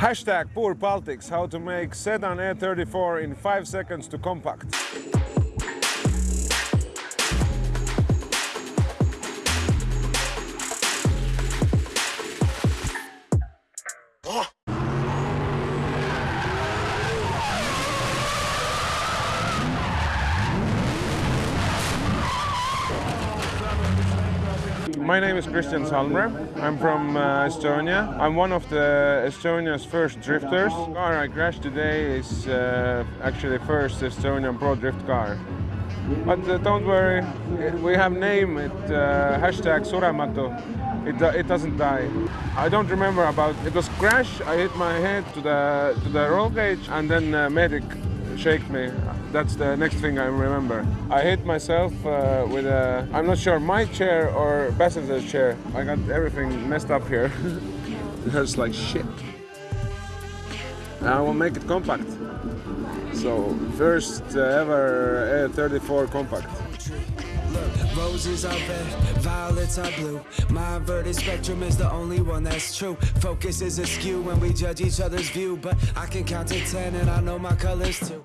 Hashtag poor politics, how to make sedan E34 in 5 seconds to compact. Oh. My name is Christian Salmer. I'm from uh, Estonia. I'm one of the Estonia's first drifters. The car I crashed today is uh, actually first Estonian pro drift car. But uh, don't worry, we have name it uh, hashtag Surematu. It, do- it doesn't die. I don't remember about it was crash. I hit my head to the to the roll cage and then uh, medic shaked me. That's the next thing I remember. I hit myself uh, with a, I'm not sure, my chair or passenger's chair. I got everything messed up here. it hurts like shit. I will make it compact. So, first uh, ever E34 compact. Look, roses are red, violets are blue. My inverted spectrum is the only one that's true. Focus is askew when we judge each other's view, but I can count to ten and I know my colors too.